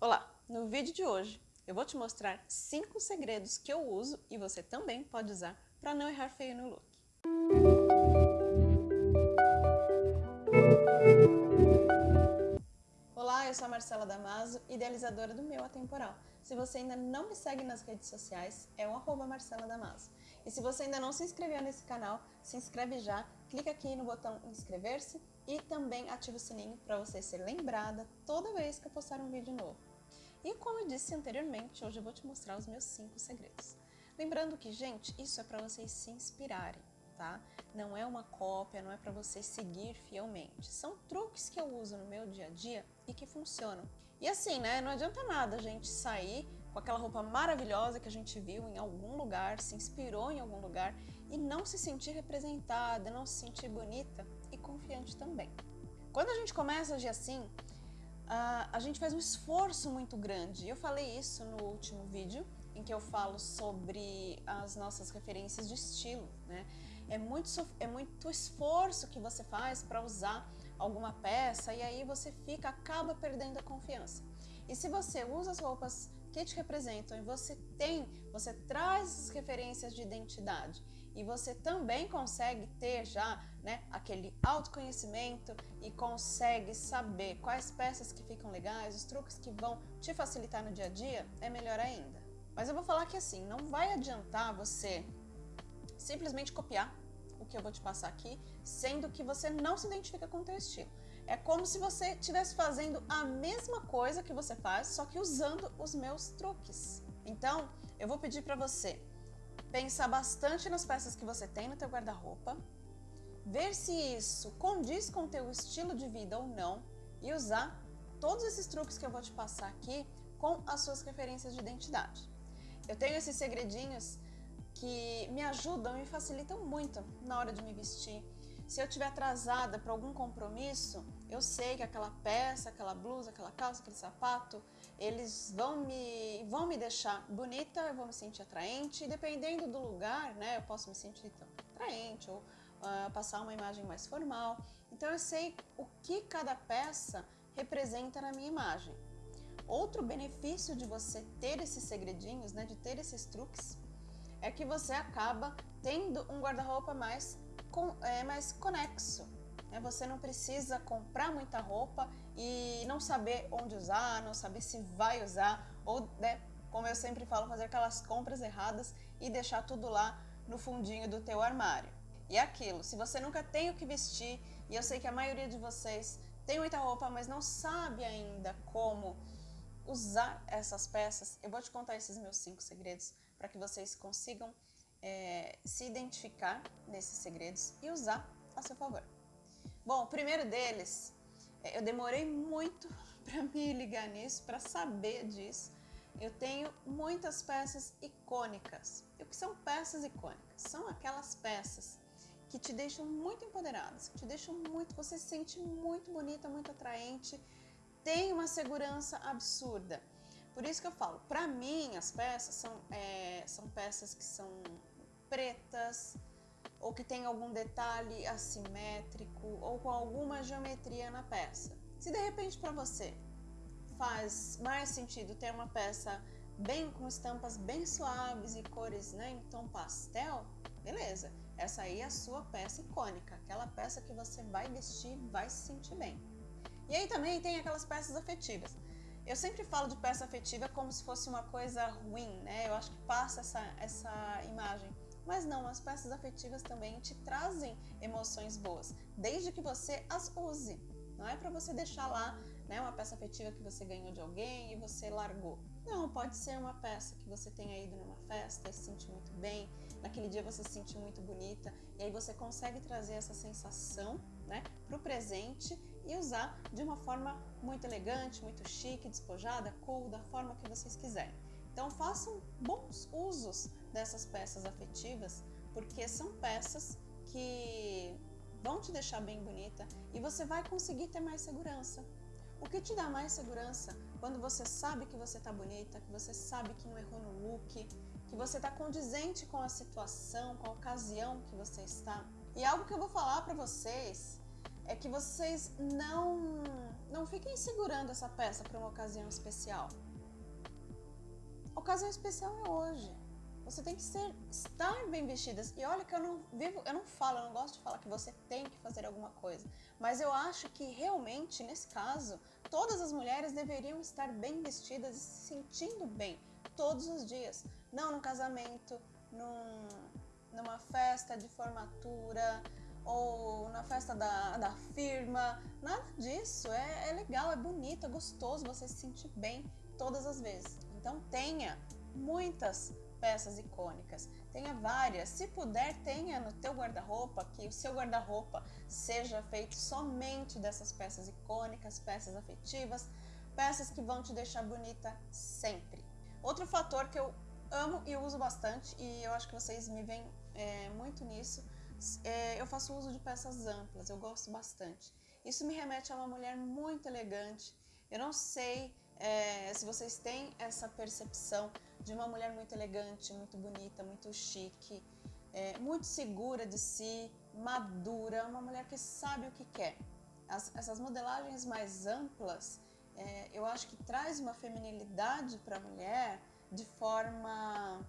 Olá! No vídeo de hoje eu vou te mostrar 5 segredos que eu uso e você também pode usar para não errar feio no look. Olá, eu sou a Marcela Damaso, idealizadora do Meu Atemporal. Se você ainda não me segue nas redes sociais, é o arroba Marcela Damaso. E se você ainda não se inscreveu nesse canal, se inscreve já, clica aqui no botão inscrever-se e também ativa o sininho para você ser lembrada toda vez que eu postar um vídeo novo. E como eu disse anteriormente, hoje eu vou te mostrar os meus 5 segredos. Lembrando que, gente, isso é para vocês se inspirarem, tá? Não é uma cópia, não é para você seguir fielmente. São truques que eu uso no meu dia a dia e que funcionam. E assim, né, não adianta nada a gente sair com aquela roupa maravilhosa que a gente viu em algum lugar, se inspirou em algum lugar e não se sentir representada, não se sentir bonita e confiante também. Quando a gente começa a agir assim, uh, a gente faz um esforço muito grande. Eu falei isso no último vídeo, em que eu falo sobre as nossas referências de estilo, né? É muito, é muito esforço que você faz para usar alguma peça e aí você fica, acaba perdendo a confiança. E se você usa as roupas que te representam e você tem, você traz as referências de identidade e você também consegue ter já né, aquele autoconhecimento e consegue saber quais peças que ficam legais, os truques que vão te facilitar no dia a dia, é melhor ainda. Mas eu vou falar que assim, não vai adiantar você simplesmente copiar o que eu vou te passar aqui, sendo que você não se identifica com o teu estilo. É como se você estivesse fazendo a mesma coisa que você faz, só que usando os meus truques. Então, eu vou pedir para você pensar bastante nas peças que você tem no teu guarda-roupa, ver se isso condiz com o teu estilo de vida ou não e usar todos esses truques que eu vou te passar aqui com as suas referências de identidade. Eu tenho esses segredinhos que me ajudam e facilitam muito na hora de me vestir, se eu estiver atrasada para algum compromisso, eu sei que aquela peça, aquela blusa, aquela calça, aquele sapato, eles vão me, vão me deixar bonita, eu vou me sentir atraente, e dependendo do lugar, né, eu posso me sentir então, atraente ou uh, passar uma imagem mais formal. Então eu sei o que cada peça representa na minha imagem. Outro benefício de você ter esses segredinhos, né, de ter esses truques, é que você acaba tendo um guarda-roupa mais com, é, mais conexo. Né? Você não precisa comprar muita roupa e não saber onde usar, não saber se vai usar, ou, né, como eu sempre falo, fazer aquelas compras erradas e deixar tudo lá no fundinho do teu armário. E é aquilo, se você nunca tem o que vestir, e eu sei que a maioria de vocês tem muita roupa, mas não sabe ainda como usar essas peças, eu vou te contar esses meus cinco segredos para que vocês consigam é, se identificar nesses segredos e usar a seu favor. Bom, o primeiro deles, é, eu demorei muito para me ligar nisso, para saber disso. Eu tenho muitas peças icônicas. E o que são peças icônicas? São aquelas peças que te deixam muito empoderadas, que te deixam muito, você se sente muito bonita, muito atraente, tem uma segurança absurda. Por isso que eu falo, para mim as peças são, é, são peças que são pretas ou que tem algum detalhe assimétrico ou com alguma geometria na peça. Se de repente para você faz mais sentido ter uma peça bem com estampas bem suaves e cores né, em tom pastel, beleza. Essa aí é a sua peça icônica, aquela peça que você vai vestir vai se sentir bem. E aí também tem aquelas peças afetivas. Eu sempre falo de peça afetiva como se fosse uma coisa ruim, né? Eu acho que passa essa, essa imagem. Mas não, as peças afetivas também te trazem emoções boas, desde que você as use. Não é para você deixar lá né, uma peça afetiva que você ganhou de alguém e você largou. Não, pode ser uma peça que você tenha ido numa festa e se sentir muito bem, naquele dia você se sentiu muito bonita, e aí você consegue trazer essa sensação né, para o presente e usar de uma forma muito elegante, muito chique, despojada, cool, da forma que vocês quiserem. Então façam bons usos dessas peças afetivas, porque são peças que vão te deixar bem bonita e você vai conseguir ter mais segurança. O que te dá mais segurança quando você sabe que você está bonita, que você sabe que não errou no look, que você está condizente com a situação, com a ocasião que você está. E algo que eu vou falar para vocês é que vocês não, não fiquem segurando essa peça para uma ocasião especial. A ocasião especial é hoje. Você tem que ser, estar bem vestidas. E olha que eu não vivo, eu não falo, eu não gosto de falar que você tem que fazer alguma coisa. Mas eu acho que realmente, nesse caso, todas as mulheres deveriam estar bem vestidas e se sentindo bem todos os dias. Não no casamento, num, numa festa de formatura ou na festa da, da firma. Nada disso. É, é legal, é bonito, é gostoso você se sentir bem todas as vezes. Então tenha muitas peças icônicas. Tenha várias. Se puder, tenha no teu guarda-roupa, que o seu guarda-roupa seja feito somente dessas peças icônicas, peças afetivas, peças que vão te deixar bonita sempre. Outro fator que eu amo e uso bastante, e eu acho que vocês me veem é, muito nisso, é, eu faço uso de peças amplas, eu gosto bastante. Isso me remete a uma mulher muito elegante. Eu não sei é, se vocês têm essa percepção de uma mulher muito elegante, muito bonita, muito chique, é, muito segura de si, madura, uma mulher que sabe o que quer. As, essas modelagens mais amplas, é, eu acho que traz uma feminilidade para a mulher de forma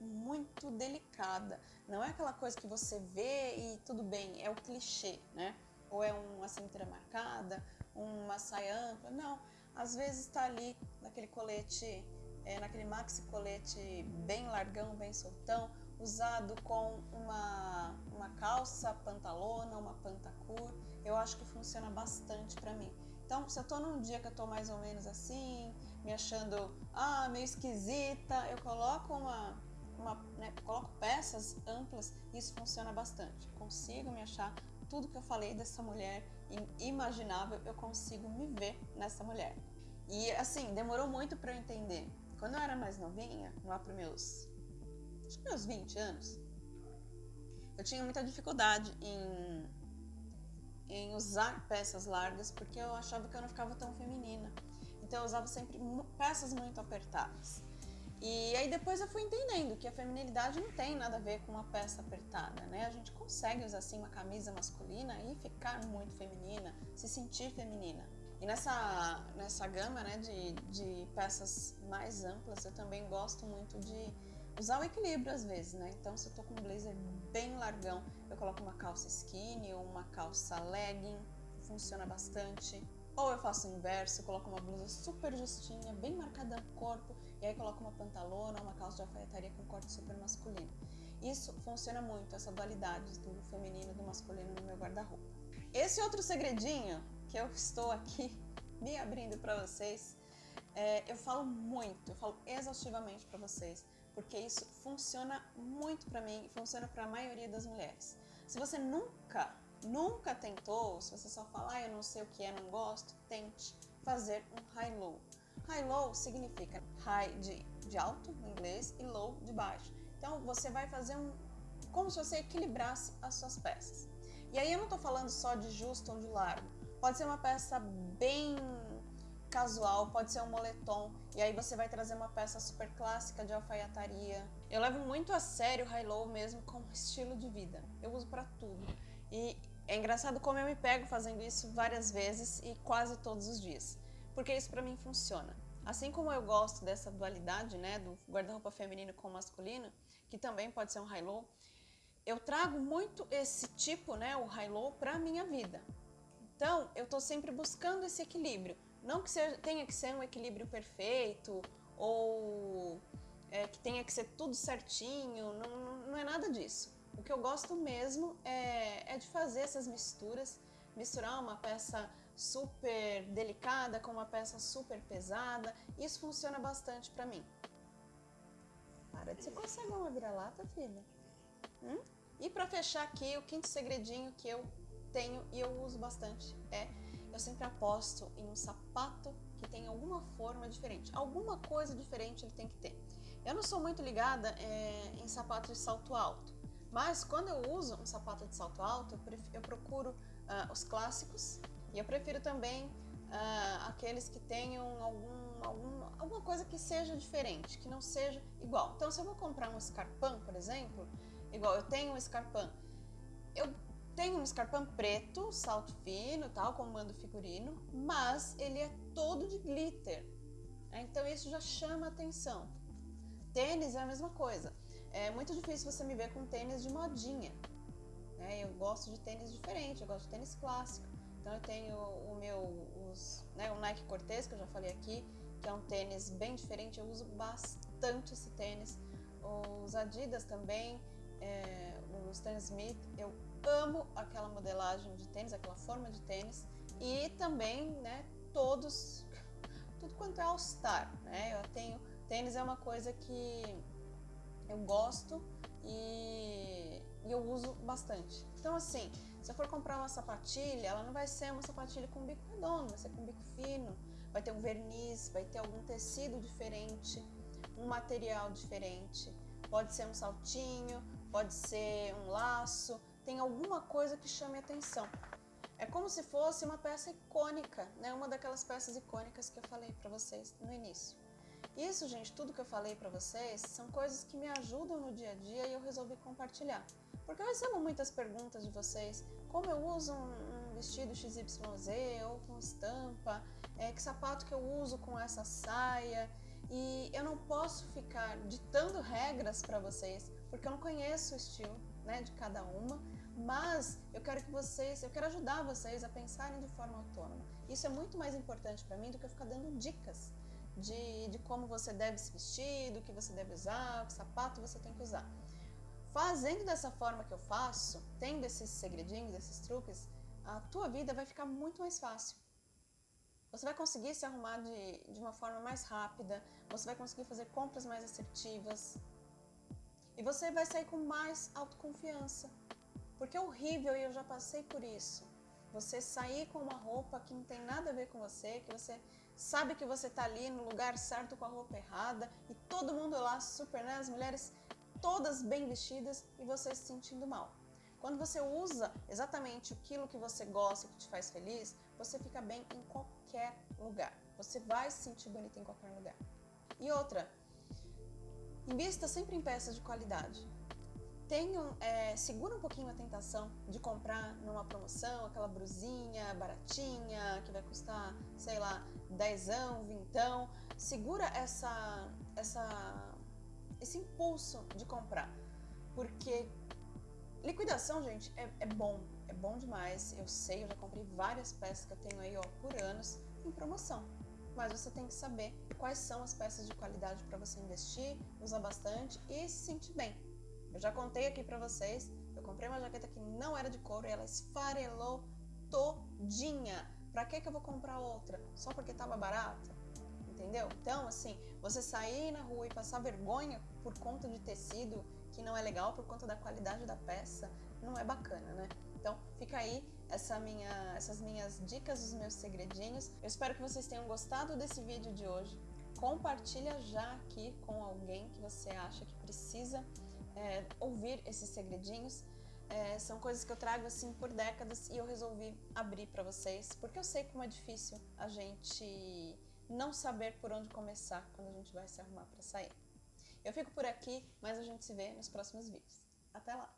muito delicada. Não é aquela coisa que você vê e tudo bem, é o clichê, né? Ou é uma cintura marcada, uma saia ampla. Não, às vezes está ali naquele colete, é, naquele maxi colete bem largão, bem soltão, usado com uma, uma calça pantalona, uma pantacur, eu acho que funciona bastante para mim. Então, se eu tô num dia que eu tô mais ou menos assim, me achando ah, meio esquisita, eu coloco uma, uma né, coloco peças amplas e isso funciona bastante. Consigo me achar tudo que eu falei dessa mulher imaginável, eu consigo me ver nessa mulher. E assim, demorou muito para eu entender. Quando eu era mais novinha, lá para meus, acho que meus 20 anos, eu tinha muita dificuldade em, em usar peças largas porque eu achava que eu não ficava tão feminina. Então eu usava sempre peças muito apertadas. E aí depois eu fui entendendo que a feminilidade não tem nada a ver com uma peça apertada, né? A gente consegue usar assim uma camisa masculina e ficar muito feminina, se sentir feminina. E nessa, nessa gama né, de, de peças mais amplas, eu também gosto muito de usar o equilíbrio às vezes, né? Então se eu tô com um blazer bem largão, eu coloco uma calça skinny ou uma calça legging, funciona bastante. Ou eu faço o inverso, coloco uma blusa super justinha, bem marcada no corpo, e aí coloco uma pantalona, uma calça de alfaiataria com corte super masculino. Isso funciona muito, essa dualidade do feminino e do masculino no meu guarda-roupa. Esse outro segredinho que eu estou aqui me abrindo para vocês, é, eu falo muito, eu falo exaustivamente para vocês, porque isso funciona muito para mim e funciona para a maioria das mulheres. Se você nunca nunca tentou, se você só fala, ah, eu não sei o que é, não gosto, tente fazer um high-low. High-low significa high de, de alto, em inglês, e low de baixo. Então, você vai fazer um, como se você equilibrasse as suas peças. E aí eu não estou falando só de justo ou de largo. Pode ser uma peça bem casual, pode ser um moletom, e aí você vai trazer uma peça super clássica de alfaiataria. Eu levo muito a sério o high-low mesmo como estilo de vida. Eu uso para tudo. E é engraçado como eu me pego fazendo isso várias vezes e quase todos os dias, porque isso para mim funciona. Assim como eu gosto dessa dualidade, né, do guarda-roupa feminino com masculino, que também pode ser um high-low, eu trago muito esse tipo, né, o high-low, para minha vida. Então, eu estou sempre buscando esse equilíbrio. Não que seja, tenha que ser um equilíbrio perfeito ou é, que tenha que ser tudo certinho, não, não, não é nada disso. O que eu gosto mesmo é, é de fazer essas misturas, misturar uma peça super delicada com uma peça super pesada. Isso funciona bastante pra mim. Para de ser consegue uma vira-lata, filha. Hum? E para fechar aqui, o quinto segredinho que eu tenho e eu uso bastante é eu sempre aposto em um sapato que tem alguma forma diferente. Alguma coisa diferente ele tem que ter. Eu não sou muito ligada é, em sapatos de salto alto. Mas quando eu uso um sapato de salto alto, eu, procuro uh, os clássicos e eu prefiro também uh, aqueles que tenham algum, algum, alguma coisa que seja diferente, que não seja igual. Então, se eu vou comprar um escarpão, por exemplo, igual eu tenho um escarpão, eu Tem um escarpão preto, salto fino, tal, como manda o figurino, mas ele é todo de glitter. Então isso já chama atenção. Tênis é a mesma coisa. É muito difícil você me ver com tênis de modinha. Né? Eu gosto de tênis diferente, eu gosto de tênis clássico. Então eu tenho o meu, os, né, o Nike Cortez, que eu já falei aqui, que é um tênis bem diferente, eu uso bastante esse tênis. Os Adidas também, é, os Stan Smith, eu amo aquela modelagem de tênis, aquela forma de tênis e também, né, todos, tudo quanto é All Star, né, eu tenho, tênis é uma coisa que eu gosto e, e eu uso bastante. Então assim, se eu for comprar uma sapatilha, ela não vai ser uma sapatilha com bico redondo, vai ser com bico fino, vai ter um verniz, vai ter algum tecido diferente, um material diferente, pode ser um saltinho, pode ser um laço, tem alguma coisa que chame atenção. É como se fosse uma peça icônica, né? Uma daquelas peças icônicas que eu falei para vocês no início. Isso, gente, tudo que eu falei para vocês são coisas que me ajudam no dia a dia e eu resolvi compartilhar. Porque eu recebo muitas perguntas de vocês, como eu uso um, um vestido XYZ ou com estampa, é, que sapato que eu uso com essa saia, e eu não posso ficar ditando regras para vocês, porque eu não conheço o estilo né, de cada uma, mas eu quero que vocês, eu quero ajudar vocês a pensarem de forma autônoma. Isso é muito mais importante para mim do que eu ficar dando dicas de, de como você deve se vestir, do que você deve usar, que sapato você tem que usar. Fazendo dessa forma que eu faço, tendo esses segredinhos, esses truques, a tua vida vai ficar muito mais fácil. Você vai conseguir se arrumar de, de uma forma mais rápida, você vai conseguir fazer compras mais assertivas e você vai sair com mais autoconfiança. Porque é horrível e eu já passei por isso. Você sair com uma roupa que não tem nada a ver com você, que você sabe que você está ali no lugar certo com a roupa errada e todo mundo lá super, né? As mulheres todas bem vestidas e você se sentindo mal. Quando você usa exatamente aquilo que você gosta, que te faz feliz, você fica bem em qualquer lugar. Você vai se sentir bonita em qualquer lugar. E outra, invista sempre em peças de qualidade tenham, é, segura um pouquinho a tentação de comprar numa promoção aquela brusinha baratinha que vai custar, sei lá, dezão, vintão. Segura essa, essa, esse impulso de comprar, porque liquidação, gente, é, é bom, é bom demais. Eu sei, eu já comprei várias peças que eu tenho aí ó, por anos em promoção. Mas você tem que saber quais são as peças de qualidade para você investir, usar bastante e se sentir bem. Eu já contei aqui pra vocês, eu comprei uma jaqueta que não era de couro e ela esfarelou todinha. Pra que que eu vou comprar outra? Só porque tava barata? Entendeu? Então, assim, você sair na rua e passar vergonha por conta de tecido que não é legal, por conta da qualidade da peça, não é bacana, né? Então, fica aí essa minha, essas minhas dicas, os meus segredinhos. Eu espero que vocês tenham gostado desse vídeo de hoje. Compartilha já aqui com alguém que você acha que precisa é, ouvir esses segredinhos. É, são coisas que eu trago assim por décadas e eu resolvi abrir para vocês, porque eu sei como é difícil a gente não saber por onde começar quando a gente vai se arrumar para sair. Eu fico por aqui, mas a gente se vê nos próximos vídeos. Até lá!